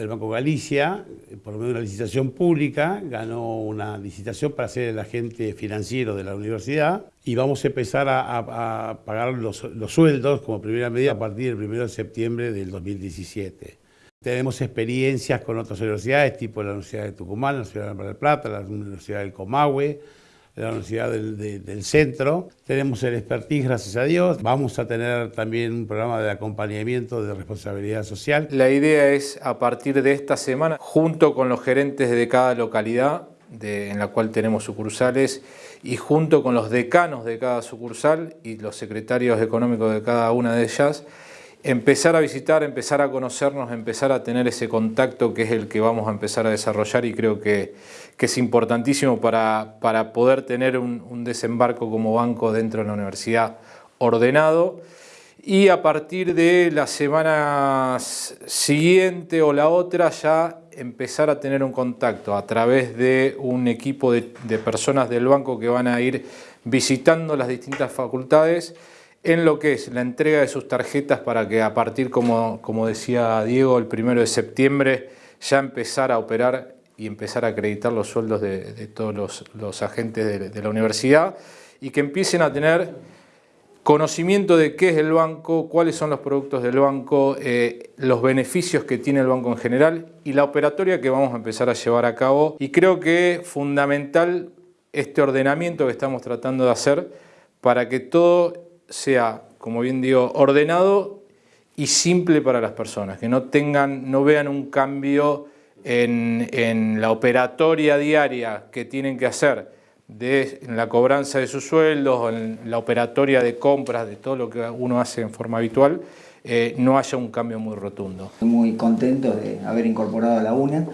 El Banco Galicia, por medio de una licitación pública, ganó una licitación para ser el agente financiero de la universidad y vamos a empezar a, pagar los, los, sueldos como primera medida a partir del 1 de septiembre del 2017. Tenemos experiencias con otras universidades, tipo la Universidad de Tucumán, la Universidad de Mar del Plata, la Universidad del Comahue, la Universidad del, Centro. Tenemos el expertise, gracias a Dios. Vamos a tener también un programa de acompañamiento de responsabilidad social. La idea es, a partir de esta semana, junto con los gerentes de cada localidad, en la cual tenemos sucursales, y junto con los decanos de cada sucursal y los secretarios económicos de cada una de ellas, empezar a visitar, empezar a conocernos, empezar a tener ese contacto que es el que vamos a empezar a desarrollar y creo que, es importantísimo para, para poder tener un, desembarco como banco dentro de la universidad ordenado. Y a partir de la semana siguiente o la otra ya empezar a tener un contacto a través de un equipo de, de personas del banco que van a ir visitando las distintas facultades en lo que es la entrega de sus tarjetas para que a partir, como, como decía Diego, el primero de septiembre ya empezar a operar y empezar a acreditar los sueldos de, todos los, agentes de, la universidad y que empiecen a tener conocimiento de qué es el banco, cuáles son los productos del banco, eh, los beneficios que tiene el banco en general y la operatoria que vamos a empezar a llevar a cabo. Y creo que fundamental este ordenamiento que estamos tratando de hacer para que todo sea, como bien digo, ordenado y simple para las personas, que no, tengan, no vean un cambio en, la operatoria diaria que tienen que hacer de, en la cobranza de sus sueldos, en la operatoria de compras, de todo lo que uno hace en forma habitual, eh, no haya un cambio muy rotundo. Muy contento de haber incorporado a la UNA.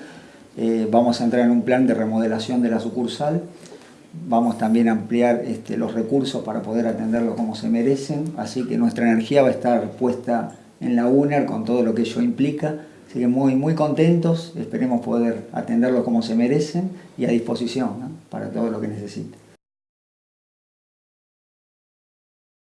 Eh, vamos a entrar en un plan de remodelación de la sucursal Vamos también a ampliar este, los recursos para poder atenderlos como se merecen, así que nuestra energía va a estar puesta en la UNER con todo lo que ello implica. Así que muy, muy contentos, esperemos poder atenderlos como se merecen y a disposición para todo lo que necesiten.